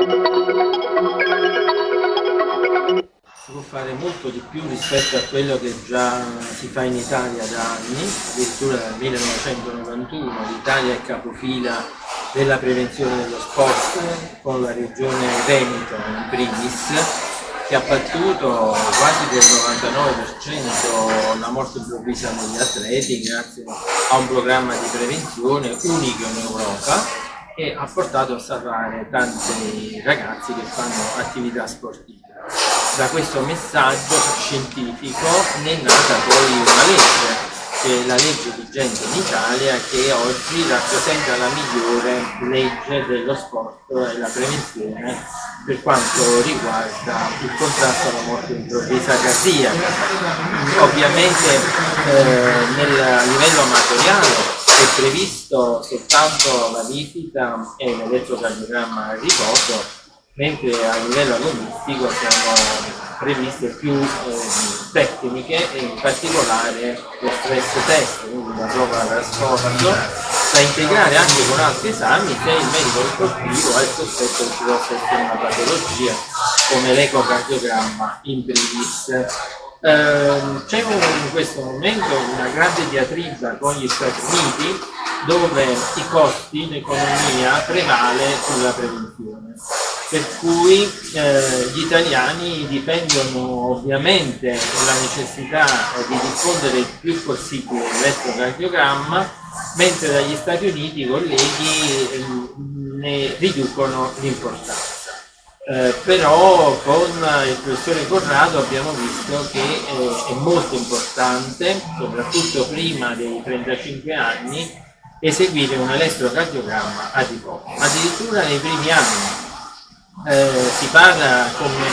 Si può fare molto di più rispetto a quello che già si fa in Italia da anni, addirittura dal 1991 l'Italia è capofila della prevenzione dello sport con la regione Veneto in primis che ha battuto quasi del 99% la morte improvvisa negli atleti grazie a un programma di prevenzione unico in Europa e ha portato a salvare tanti ragazzi che fanno attività sportive. Da questo messaggio scientifico ne è nata poi una legge che è la legge vigente in Italia che oggi rappresenta la migliore legge dello sport e la prevenzione per quanto riguarda il contrasto alla morte improvvisa cardiaca. Ovviamente eh, nel, a livello amatoriale è previsto soltanto la visita e l'elettrocardiogramma a riposo, mentre a livello agonistico sono previste più eh, tecniche e in particolare lo stress test, quindi la prova da sforzo, da integrare anche con altri esami se il medico sportivo ha il sospetto che ci possa essere una patologia come l'ecocardiogramma in primis. Eh, C'è in questo momento una grande diatriba con gli Stati Uniti dove i costi in economia prevale sulla prevenzione per cui eh, gli italiani dipendono ovviamente dalla necessità di diffondere il più possibile l'elettrocardiogramma, mentre dagli Stati Uniti i colleghi eh, ne riducono l'importanza. Eh, però con il professore Corrado abbiamo visto che eh, è molto importante, soprattutto prima dei 35 anni, eseguire un elettrocardiogramma a tipo. Addirittura nei primi anni eh, si parla come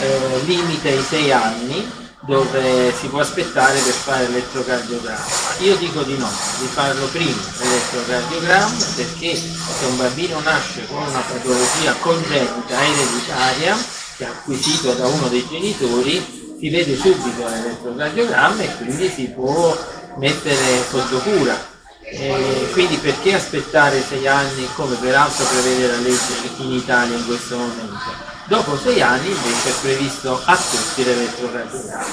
eh, limite ai 6 anni dove si può aspettare per fare l'elettrocardiogramma. Io dico di no, di farlo prima l'elettrocardiogramma perché se un bambino nasce con una patologia congenita ereditaria che ha acquisito da uno dei genitori, si vede subito l'elettrocardiogramma e quindi si può mettere sotto cura eh, quindi perché aspettare sei anni come peraltro prevede la legge in Italia in questo momento? Dopo sei anni invece è previsto a tutti l'elettrocardiogramma.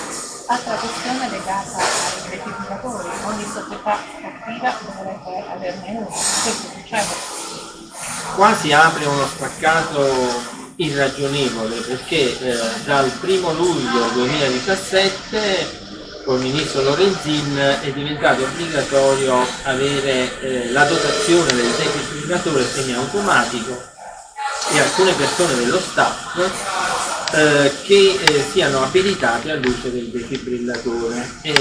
Altra questione legata ai defibrillatori, ogni società sportiva dovrebbe averne uno, questo succede. Qua si apre uno spaccato irragionevole perché eh, dal 1 luglio 2017 col ministro Lorenzin è diventato obbligatorio avere eh, la dotazione del defibrillatore semiautomatico e alcune persone dello staff eh, che eh, siano abilitate all'uso del defibrillatore. E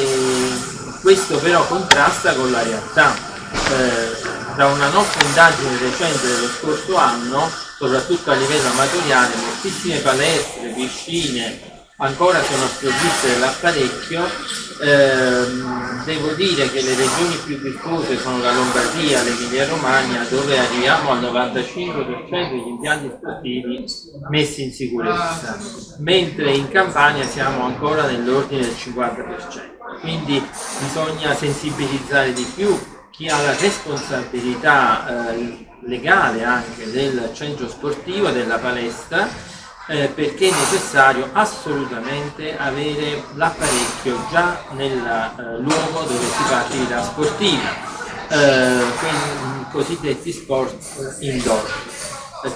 questo però contrasta con la realtà. Eh, da una nostra indagine recente dello scorso anno, soprattutto a livello amatoriale, moltissime palestre, piscine, ancora sono sprovviste dell'apparecchio, ehm, devo dire che le regioni più diffuse sono la Lombardia, l'Emilia Romagna, dove arriviamo al 95% degli impianti sportivi messi in sicurezza, mentre in Campania siamo ancora nell'ordine del 50%. Quindi bisogna sensibilizzare di più chi ha la responsabilità eh, legale anche del centro sportivo, della palestra, eh, perché è necessario assolutamente avere l'apparecchio già nel eh, luogo dove si fa attività sportiva, eh, quindi i cosiddetti sport indoor,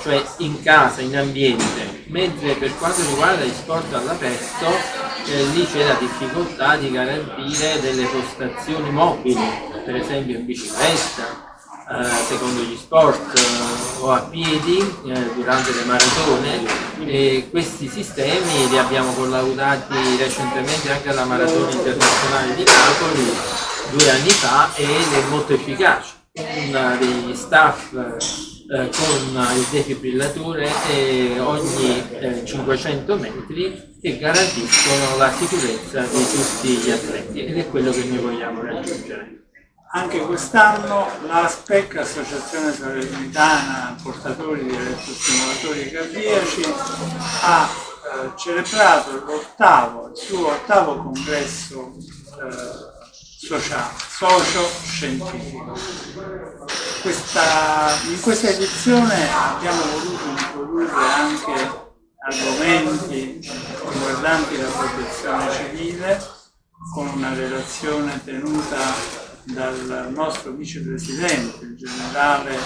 cioè in casa, in ambiente, mentre per quanto riguarda gli sport all'aperto eh, lì c'è la difficoltà di garantire delle postazioni mobili, per esempio in bicicletta, eh, secondo gli sport eh, o a piedi eh, durante le maratone e questi sistemi li abbiamo collaudati recentemente anche alla Maratona Internazionale di Napoli due anni fa ed è molto efficace. Un degli staff eh, con il defibrillatore eh, ogni eh, 500 metri che garantiscono la sicurezza di tutti gli atleti ed è quello che noi vogliamo raggiungere. Anche quest'anno l'ASPEC, Associazione Salernitana Portatori di Elettrostimolatori Cardiaci, ha eh, celebrato il suo ottavo congresso eh, socio-scientifico. In questa edizione abbiamo voluto introdurre anche documenti riguardanti la protezione civile con una relazione tenuta dal nostro vicepresidente, il generale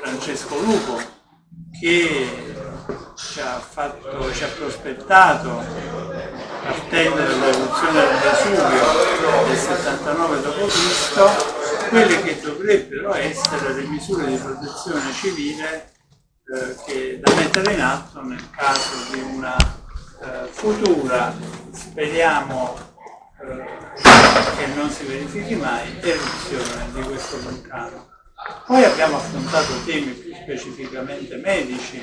Francesco Lupo, che ci ha, fatto, ci ha prospettato attendere l'evoluzione del Vesuvio del 79 d.C. quelle che dovrebbero essere le misure di protezione civile eh, che, da mettere in atto nel caso di una eh, futura, speriamo che non si verifichi mai, eruzione di questo vulcano. Poi abbiamo affrontato temi più specificamente medici,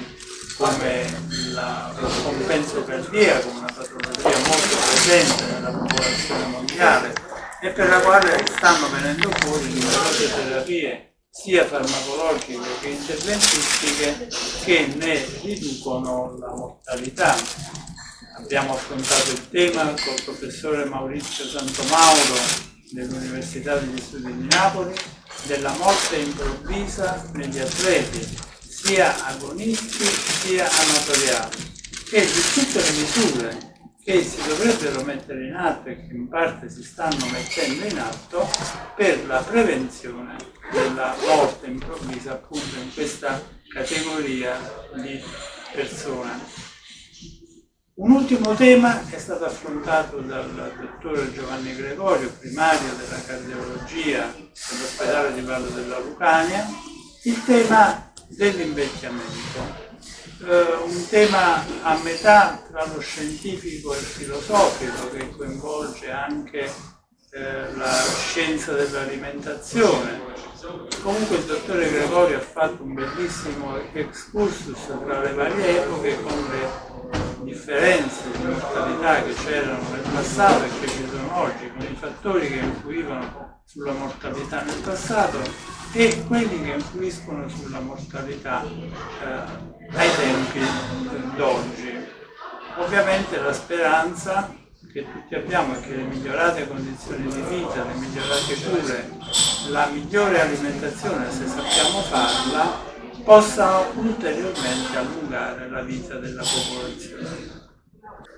come la, lo scompenso cardiaco, una patologia molto presente nella popolazione mondiale e per la quale stanno venendo fuori numerose terapie sia farmacologiche che interventistiche che ne riducono la mortalità. Abbiamo affrontato il tema col professore Maurizio Santomauro dell'Università degli Studi di Napoli della morte improvvisa negli atleti, sia agonisti sia amatoriali, e di tutte le misure che si dovrebbero mettere in atto e che in parte si stanno mettendo in atto per la prevenzione della morte improvvisa appunto in questa categoria di persone. Un ultimo tema è stato affrontato dal dottore Giovanni Gregorio, primario della cardiologia dell'ospedale di Vallo della Lucania, il tema dell'invecchiamento. Eh, un tema a metà tra lo scientifico e il filosofico che coinvolge anche eh, la scienza dell'alimentazione. Comunque il dottore Gregorio ha fatto un bellissimo excursus tra le varie epoche con le differenze di mortalità che c'erano nel passato e che ci sono oggi, con i fattori che influivano sulla mortalità nel passato e quelli che influiscono sulla mortalità eh, ai tempi d'oggi. Ovviamente la speranza che tutti abbiamo è che le migliorate condizioni di vita, le migliorate cure, la migliore alimentazione, se sappiamo farla, possano ulteriormente allungare la vita della popolazione.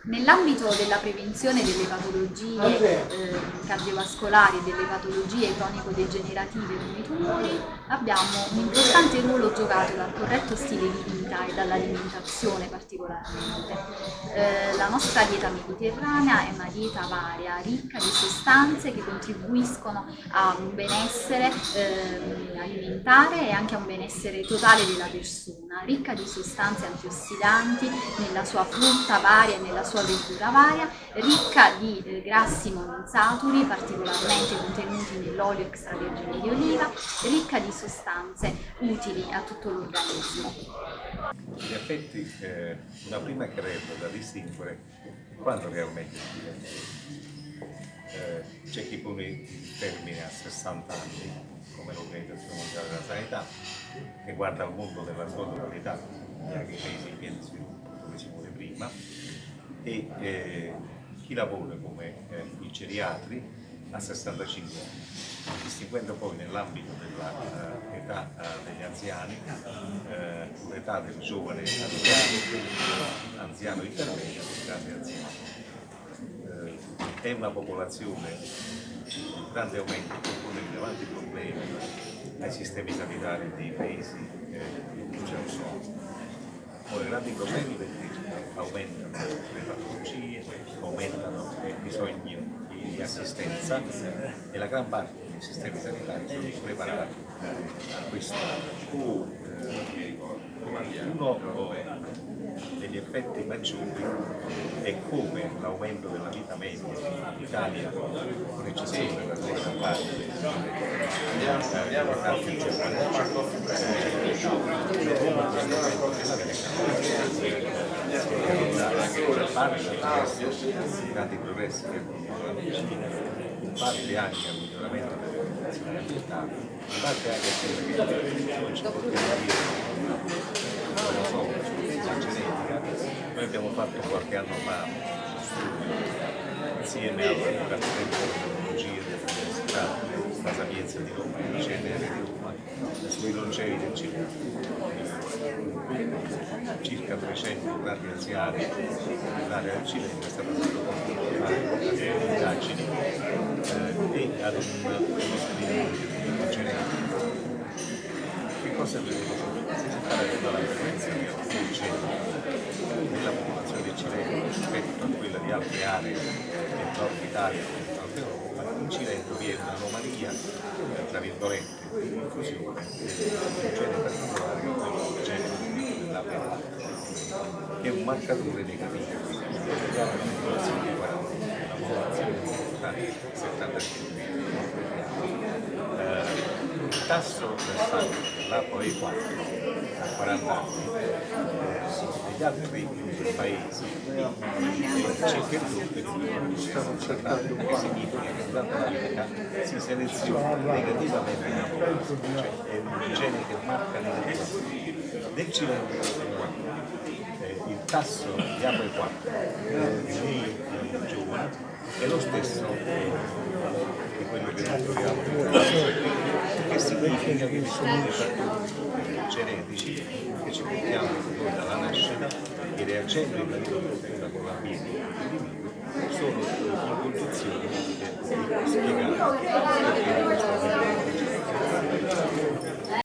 Nell'ambito della prevenzione delle patologie eh, cardiovascolari e delle patologie cronico-degenerative come i tumori abbiamo un importante ruolo giocato dal corretto stile di vita e dall'alimentazione particolarmente. Eh, la nostra dieta mediterranea è una dieta varia, ricca di sostanze che contribuiscono a un benessere eh, alimentare e anche a un benessere totale della persona, ricca di sostanze antiossidanti nella sua frutta varia nella sua verdura varia, ricca di eh, grassi monoinsaturi particolarmente contenuti nell'olio extravergine di oliva, ricca di sostanze utili a tutto l'organismo. In effetti eh, una prima crepa da distinguere quando realmente si diventa eh, c'è chi pone il termine a 60 anni come l'Organizzazione Mondiale della Sanità che guarda al mondo della totalità anche i paesi in via di sviluppo come si muore prima e eh, chi lavora come eh, i geriatri a 65 anni, distinguendo poi nell'ambito dell'età uh, uh, degli anziani uh, l'età del giovane anziano, anziano intermedio e grande anziano. è una popolazione di grande aumento che pone rilevanti problemi ai sistemi sanitari dei paesi in cui ce ne sono. Pone grandi problemi perché aumentano le patologie, aumentano i bisogni di assistenza e la gran parte dei sistemi sanitari sono preparati a questo. Uno degli effetti maggiori è come l'aumento della vita media in Italia, con eccezione della terza parte dell'età più parte dei grandi progressi che in parte anche al miglioramento delle condizioni ambientali, in parte anche a quello che oggi possiamo dire non so, sulla genetica. Noi abbiamo fatto qualche anno fa insieme al Dipartimento di Tecnologie dell'Università La Sapienza di Roma il CNR di Roma sui longemi del circa circa 300 grandi anziani nell'area del Cilento è stato a fare indagini eh, e ad un uno genetico. Che cosa è venuto? Si fa la prevenzione del cenno nella popolazione del Cilento rispetto a quella di altre aree del nord Italia e del nord Europa, in Cilento vi è un'anomalia, tra virgolette, di diffusione di un gene particolare che è del gene della pelle, che è un marcatore negativo, la popolazione di 40, la popolazione di 75 eh, il tasso del sangue dell'ApoE4 a 40 anni negli altri paesi circa il doppio stanno osservando che significa che la vita si seleziona negativamente la popolazione, cioè è un gene che marca negativamente. Nel Cilento eh, il tasso di ApoE4 nei giovani è lo stesso di quello che noi troviamo. Che significa che vi sono dei fattori genetici che ci portiamo noi dalla nascita che reagendo in maniera profonda con l'ambiente dell'individuo sono condizioni di spiegare